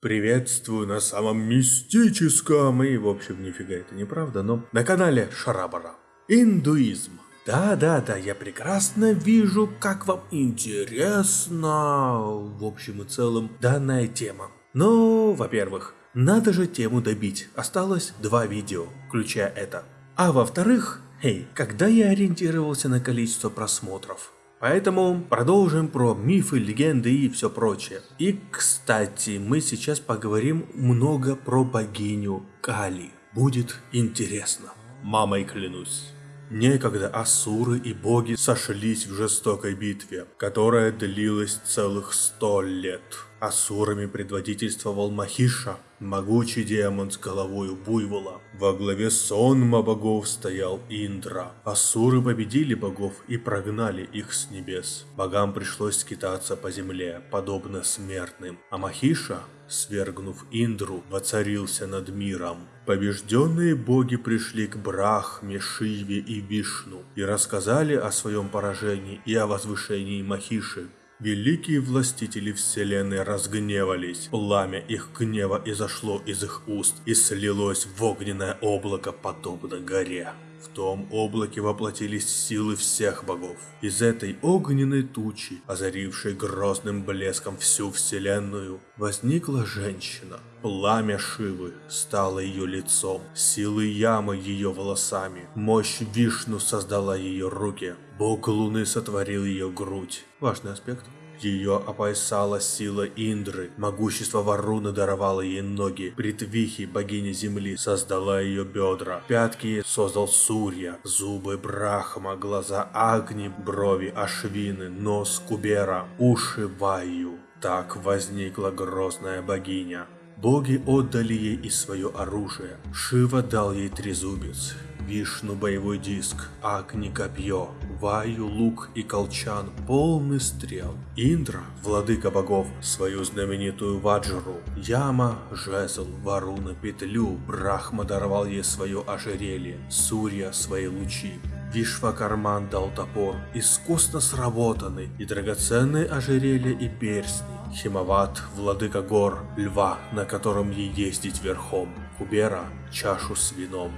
Приветствую на самом мистическом и, в общем, нифига это неправда, но на канале Шарабара. Индуизм. Да-да-да, я прекрасно вижу, как вам интересна, в общем и целом, данная тема. Но, во-первых, надо же тему добить. Осталось два видео, включая это. А во-вторых, эй, когда я ориентировался на количество просмотров? Поэтому продолжим про мифы, легенды и все прочее. И, кстати, мы сейчас поговорим много про богиню Кали. Будет интересно. Мамой клянусь. Некогда асуры и боги сошлись в жестокой битве, которая длилась целых сто лет. Асурами предводительствовал Махиша, могучий демон с головой буйвола. Во главе сонма богов стоял Индра. Асуры победили богов и прогнали их с небес. Богам пришлось скитаться по земле, подобно смертным, а Махиша свергнув Индру, воцарился над миром. Побежденные боги пришли к Брахме, Шиве и Вишну и рассказали о своем поражении и о возвышении Махиши. Великие властители вселенной разгневались. Пламя их гнева изошло из их уст и слилось в огненное облако, подобно горе. В том облаке воплотились силы всех богов. Из этой огненной тучи, озарившей грозным блеском всю вселенную, возникла женщина. Пламя Шивы стало ее лицом, силы Ямы ее волосами, мощь Вишну создала ее руки, бог Луны сотворил ее грудь. Важный аспект. Ее опоясала сила Индры, могущество Варуны даровало ей ноги, Притвихи, богиня земли, создала ее бедра, пятки создал Сурья, зубы Брахма, глаза Агни, брови Ашвины, нос Кубера, уши Ваю. Так возникла грозная богиня. Боги отдали ей и свое оружие. Шива дал ей трезубец, Вишну боевой диск, Агни копье, Ваю лук и колчан полный стрел. Индра, владыка богов, свою знаменитую ваджру. Яма, жезл, Варуна петлю, Брахма даровал ей свое ожерелье, Сурья свои лучи. Вишвакарман дал топор, искусно сработанный, и драгоценные ожерелья и перстни. Химават, владыка гор, льва, на котором ей ездить верхом. Кубера, чашу с вином.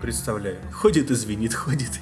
Представляю, ходит и звенит, ходит.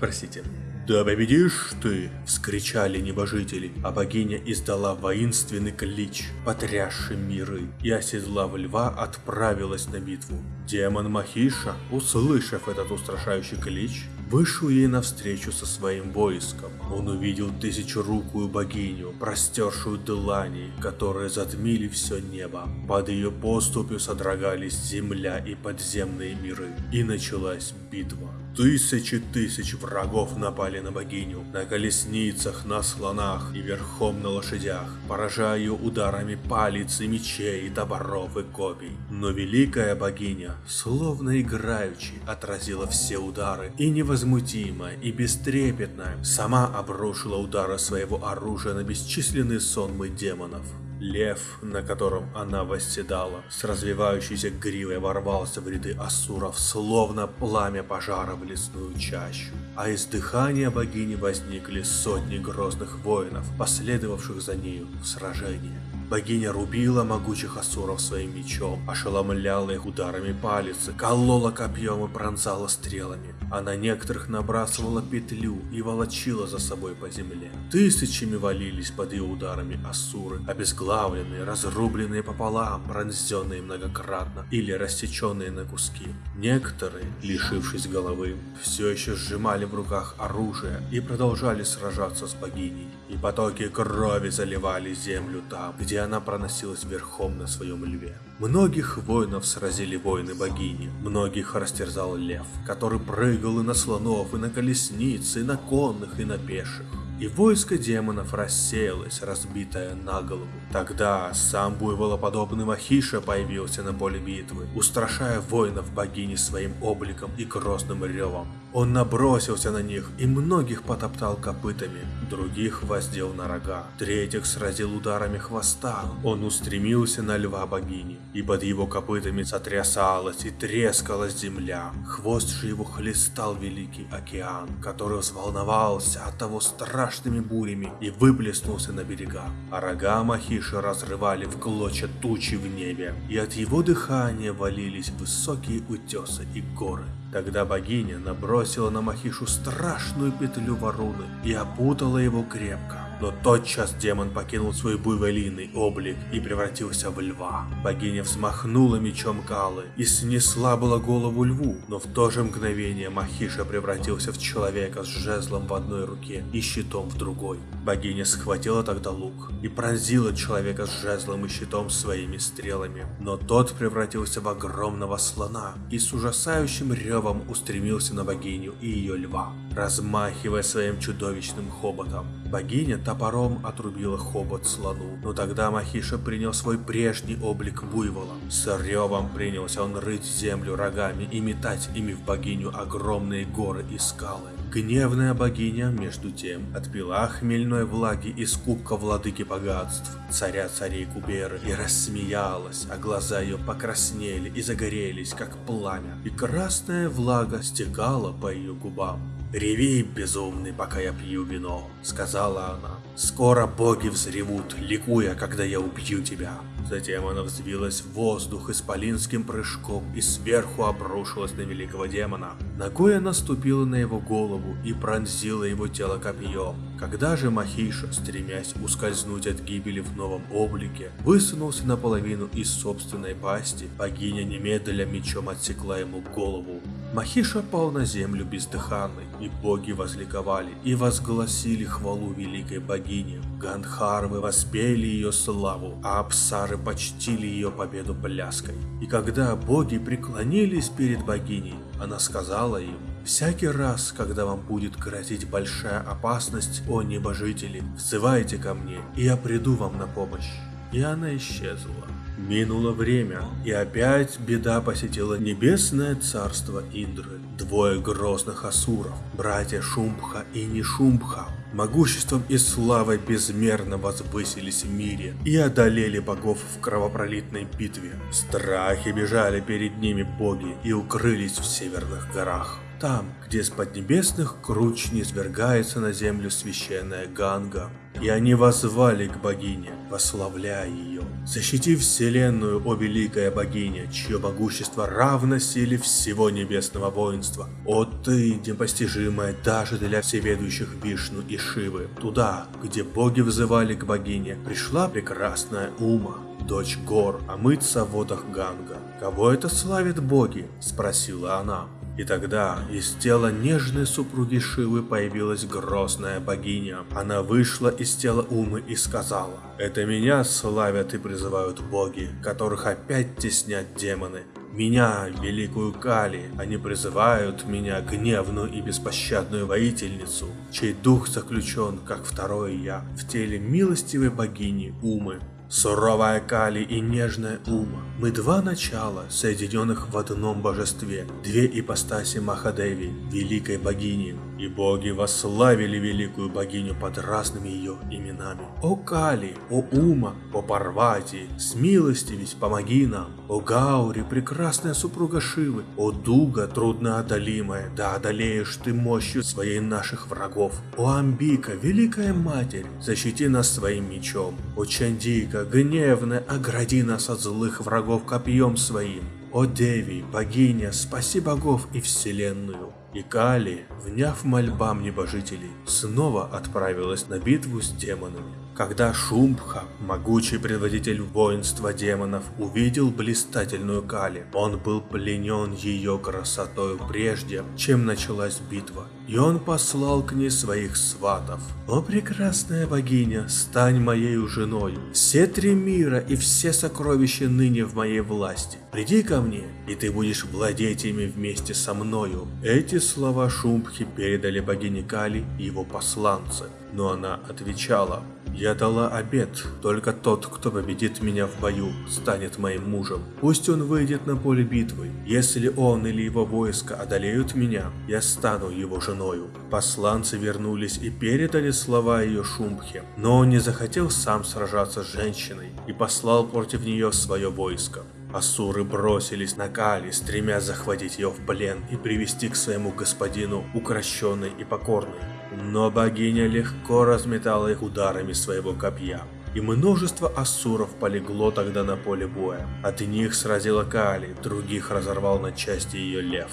Простите. «Да победишь ты!» – вскричали небожители, а богиня издала воинственный клич, потрясший миры, и оседлав льва, отправилась на битву. Демон Махиша, услышав этот устрашающий клич, вышел ей навстречу со своим войском. Он увидел тысячерукую богиню, простершую длани, которые затмили все небо. Под ее поступью содрогались земля и подземные миры, и началась битва. Тысячи тысяч врагов напали на богиню, на колесницах, на слонах и верхом на лошадях, поражая ее ударами палец и мечей, топоров и копий. Но великая богиня, словно играючи, отразила все удары и невозмутимо и бестрепетно сама обрушила удары своего оружия на бесчисленные сонмы демонов. Лев, на котором она восседала, с развивающейся гривой ворвался в ряды асуров, словно пламя пожара в лесную чащу. А из дыхания богини возникли сотни грозных воинов, последовавших за нею в сражение. Богиня рубила могучих асуров своим мечом, ошеломляла их ударами палицы, колола копьем и пронзала стрелами, а на некоторых набрасывала петлю и волочила за собой по земле. Тысячами валились под ее ударами асуры, обезглавленные, разрубленные пополам, пронзенные многократно или рассеченные на куски. Некоторые, лишившись головы, все еще сжимали в руках оружие и продолжали сражаться с богиней. И потоки крови заливали землю там, где она проносилась верхом на своем льве. Многих воинов сразили воины богини, многих растерзал лев, который прыгал и на слонов, и на колесниц, и на конных, и на пеших и войско демонов рассеялось, разбитое на голову. Тогда сам буйволоподобный Махиша появился на поле битвы, устрашая воинов богини своим обликом и грозным ревом. Он набросился на них и многих потоптал копытами, других воздел на рога, третьих сразил ударами хвоста. Он устремился на льва богини, и под его копытами сотрясалась и трескалась земля. Хвост же его хлестал великий океан, который взволновался от того страшного страшными бурями и выплеснулся на берега. А рога Махиши разрывали в клочья тучи в небе, и от его дыхания валились высокие утесы и горы. Тогда богиня набросила на Махишу страшную петлю вороны и опутала его крепко. Но тотчас демон покинул свой буйволиный облик и превратился в льва. Богиня взмахнула мечом Калы и снесла была голову льву, но в то же мгновение Махиша превратился в человека с жезлом в одной руке и щитом в другой. Богиня схватила тогда лук и пронзила человека с жезлом и щитом своими стрелами, но тот превратился в огромного слона и с ужасающим ревом устремился на богиню и ее льва, размахивая своим чудовищным хоботом. Богиня топором отрубила хобот слону, но тогда Махиша принял свой прежний облик буйвола. С ревом принялся он рыть землю рогами и метать ими в богиню огромные горы и скалы. Гневная богиня, между тем, отпила хмельной влаги из кубка владыки богатств, царя царей Куберы, и рассмеялась, а глаза ее покраснели и загорелись, как пламя, и красная влага стекала по ее губам. «Реви, безумный, пока я пью вино», — сказала она. «Скоро боги взревут, ликуя, когда я убью тебя». Затем она взвилась в воздух исполинским прыжком и сверху обрушилась на великого демона. Ногой она ступила на его голову и пронзила его тело копьем. Когда же Махиша, стремясь ускользнуть от гибели в новом облике, высунулся наполовину из собственной пасти, богиня немедля мечом отсекла ему голову. Махиша пал на землю бездыханный, и боги возликовали и возгласили хвалу великой богине. Гандхарвы воспели ее славу, а Апсары почтили ее победу пляской. И когда боги преклонились перед богиней, она сказала им, Всякий раз, когда вам будет грозить большая опасность, о небожители, взывайте ко мне, и я приду вам на помощь. И она исчезла. Минуло время, и опять беда посетила небесное царство Индры. Двое грозных асуров, братья Шумбха и Нишумбха, могуществом и славой безмерно возвысились в мире и одолели богов в кровопролитной битве. Страхи бежали перед ними боги и укрылись в северных горах. Там, где с поднебесных круч низвергается на землю священная Ганга, и они возвали к богине, вославляя ее. Защити вселенную, о великая богиня, чье могущество равно силе всего небесного воинства. О ты, непостижимая даже для всеведущих Вишну и Шивы. Туда, где боги взывали к богине, пришла прекрасная Ума, дочь гор, омыться в водах Ганга. «Кого это славят боги?» – спросила она. И тогда из тела нежной супруги Шивы появилась грозная богиня. Она вышла из тела Умы и сказала, «Это меня славят и призывают боги, которых опять теснят демоны. Меня, великую Кали, они призывают меня, гневную и беспощадную воительницу, чей дух заключен, как второе я, в теле милостивой богини Умы. Суровая Кали и нежная Ума. Мы два начала, соединенных в одном божестве, две ипостаси Махадеви, великой богини. И боги восславили великую богиню под разными ее именами. О Кали, о Ума, о Парвати, смилостивись, помоги нам. О Гаури, прекрасная супруга Шивы, о Дуга, трудноодолимая, да одолеешь ты мощью своей наших врагов. О Амбика, великая матерь, защити нас своим мечом. О Чандика, гневная, огради нас от злых врагов копьем своим. О Деви, богиня, спаси богов и вселенную. И Кали, вняв мольбам небожителей, снова отправилась на битву с демонами. Когда Шумбха, могучий предводитель воинства демонов, увидел блистательную Кали, он был пленен ее красотой прежде, чем началась битва, и он послал к ней своих сватов. «О прекрасная богиня, стань моей женой, все три мира и все сокровища ныне в моей власти. Приди ко мне, и ты будешь владеть ими вместе со мною». Эти слова Шумбхи передали богине Кали его посланцы, но она отвечала, я дала обет, только тот, кто победит меня в бою, станет моим мужем. Пусть он выйдет на поле битвы. Если он или его войско одолеют меня, я стану его женою. Посланцы вернулись и передали слова ее Шумбхе, но он не захотел сам сражаться с женщиной и послал против нее свое войско. Асуры бросились на Кали, стремясь захватить ее в плен и привести к своему господину укращенной и покорной. Но богиня легко разметала их ударами своего копья. И множество асуров полегло тогда на поле боя. От них сразила Кали, других разорвал на части ее лев.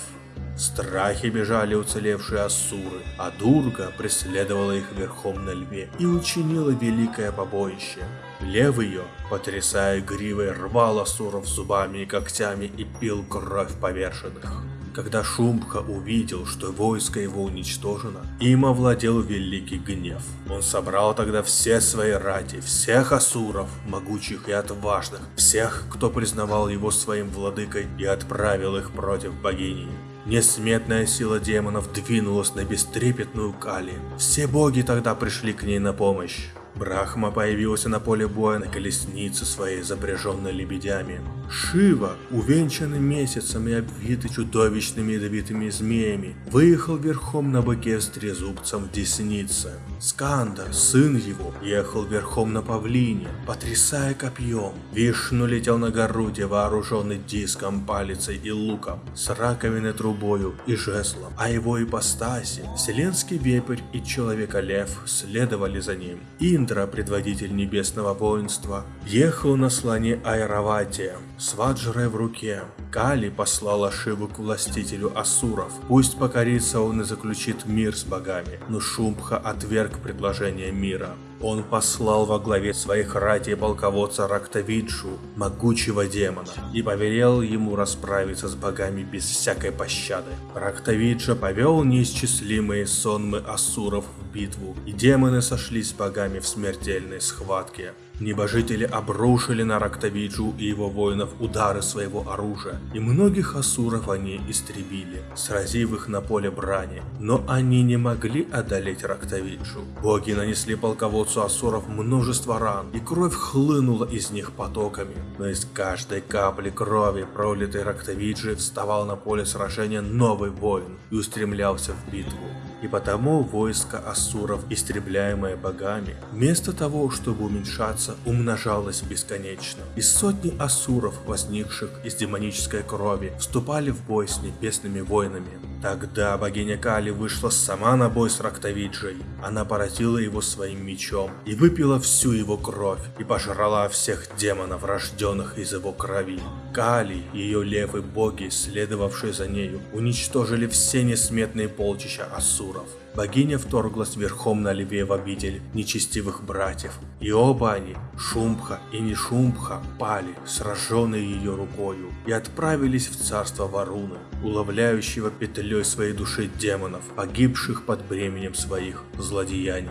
В страхе бежали уцелевшие асуры, а Дурга преследовала их верхом на льве и учинила великое побоище. Лев ее, потрясая гривой, рвал асуров зубами и когтями и пил кровь поверженных. Когда Шумбха увидел, что войско его уничтожено, им овладел великий гнев. Он собрал тогда все свои рати, всех асуров, могучих и отважных, всех, кто признавал его своим владыкой, и отправил их против богини. Несметная сила демонов двинулась на бестрепетную Кали. Все боги тогда пришли к ней на помощь. Брахма появился на поле боя на колеснице своей, запряженной лебедями. Шива, увенчанный месяцем и обвитый чудовищными ядовитыми змеями, выехал верхом на быке с трезубцем в деснице. Скандер, сын его, ехал верхом на павлине, потрясая копьем. Вишну летел на Гаруде, вооруженный диском, палицей и луком, с раковиной трубою и жезлом, а его ипостаси, вселенский вепрь и человека-лев следовали за ним. Индра, предводитель небесного воинства, ехал на слоне Айраватия, с ваджрой в руке. Кали послала Шиву к властителю Асуров. Пусть покорится он и заключит мир с богами. Но Шумбха отверг предложение мира. Он послал во главе своих ратей полководца Рактавиджу, могучего демона, и повелел ему расправиться с богами без всякой пощады. Рактавиджа повел неисчислимые сонмы асуров в битву, и демоны сошлись с богами в смертельной схватке. Небожители обрушили на Рактавиджу и его воинов удары своего оружия, и многих асуров они истребили, сразив их на поле брани. Но они не могли одолеть Рактавиджу. Боги нанесли полководцу асуров множество ран, и кровь хлынула из них потоками. Но из каждой капли крови, пролитой Рактавиджи, вставал на поле сражения новый воин и устремлялся в битву. И потому войско асуров, истребляемое богами, вместо того, чтобы уменьшаться, умножалось бесконечно. И сотни асуров, возникших из демонической крови, вступали в бой с небесными воинами. Тогда богиня Кали вышла сама на бой с Рактовиджей. Она поразила его своим мечом и выпила всю его кровь и пожрала всех демонов, рожденных из его крови. Кали, ее лев и боги, следовавшие за нею, уничтожили все несметные полчища асуров. Богиня вторглась верхом на льве в обитель нечестивых братьев, и оба они, Шумбха и Нишумбха, пали, сраженные ее рукою, и отправились в царство Варуны, уловляющего петлей своей души демонов, погибших под бременем своих злодеяний.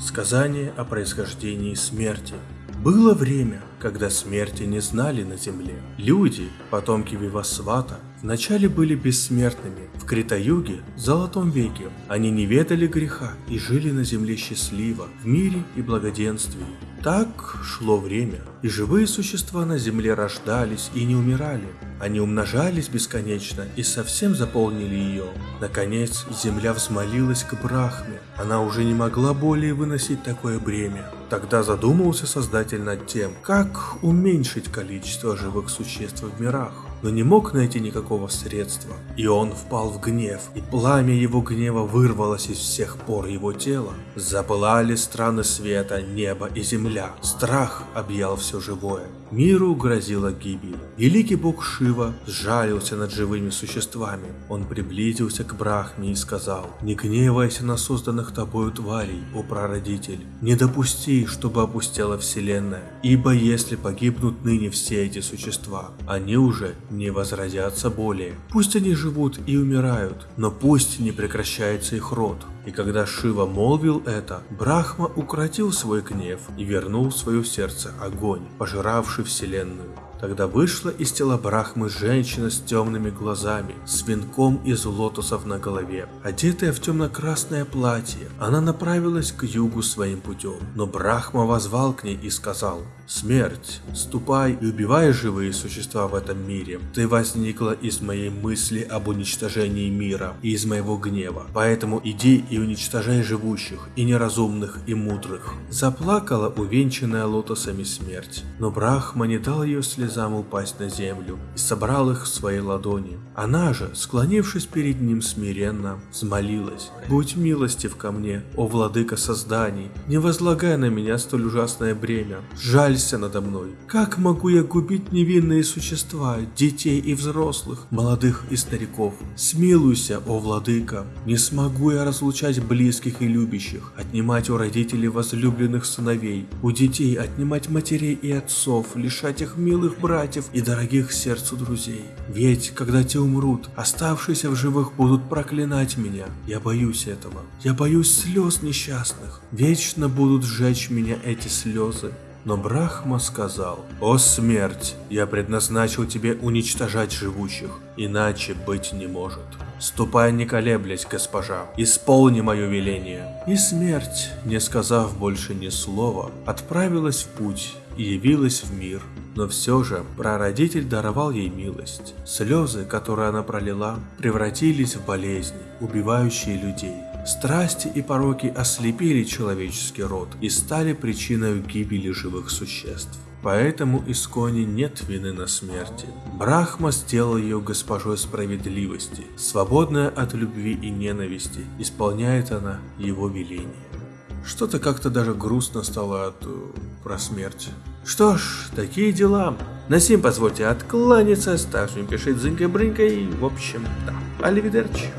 Сказание о происхождении смерти было время, когда смерти не знали на земле. Люди, потомки Вивасвата, вначале были бессмертными. В Критаюге, Золотом веке, они не ведали греха и жили на земле счастливо, в мире и благоденствии. Так шло время, и живые существа на земле рождались и не умирали. Они умножались бесконечно и совсем заполнили ее. Наконец, земля взмолилась к Брахме. Она уже не могла более выносить такое бремя. Тогда задумался Создатель над тем, как уменьшить количество живых существ в мирах но не мог найти никакого средства. И он впал в гнев, и пламя его гнева вырвалось из всех пор его тела. Запылали страны света, небо и земля. Страх объял все живое. Миру грозила гибель. Великий бог Шива сжалился над живыми существами. Он приблизился к Брахме и сказал, «Не гневайся на созданных тобою тварей, о прародитель. Не допусти, чтобы опустела вселенная, ибо если погибнут ныне все эти существа, они уже не возродятся более. Пусть они живут и умирают, но пусть не прекращается их род. И когда Шива молвил это, Брахма укротил свой гнев и вернул в свое сердце огонь, пожиравший вселенную. Тогда вышла из тела Брахмы женщина с темными глазами, с венком из лотосов на голове. Одетая в темно-красное платье, она направилась к югу своим путем. Но Брахма возвал к ней и сказал, «Смерть, ступай и убивай живые существа в этом мире. Ты возникла из моей мысли об уничтожении мира и из моего гнева. Поэтому иди и уничтожай живущих, и неразумных, и мудрых». Заплакала увенчанная лотосами смерть, но Брахма не дал ее слезать слезам упасть на землю и собрал их в своей ладони. Она же, склонившись перед ним смиренно, взмолилась. «Будь милостив ко мне, о владыка созданий, не возлагай на меня столь ужасное бремя, жалься надо мной. Как могу я губить невинные существа, детей и взрослых, молодых и стариков? Смилуйся, о владыка, не смогу я разлучать близких и любящих, отнимать у родителей возлюбленных сыновей, у детей отнимать матерей и отцов, лишать их милых братьев и дорогих сердцу друзей. Ведь, когда те умрут, оставшиеся в живых будут проклинать меня. Я боюсь этого. Я боюсь слез несчастных. Вечно будут сжечь меня эти слезы. Но Брахма сказал, «О смерть, я предназначил тебе уничтожать живущих, иначе быть не может. Ступай не колеблясь, госпожа, исполни мое веление». И смерть, не сказав больше ни слова, отправилась в путь и явилась в мир. Но все же прародитель даровал ей милость. Слезы, которые она пролила, превратились в болезни, убивающие людей. Страсти и пороки ослепили человеческий род и стали причиной гибели живых существ. Поэтому Исконе нет вины на смерти. Брахма сделал ее госпожой справедливости. Свободная от любви и ненависти, исполняет она его веление. Что-то как-то даже грустно стало от... Э, про смерть. Что ж, такие дела. На сим позвольте откланяться, ставьте пишите зынька-брынька и, в общем, да. Аливидерчи.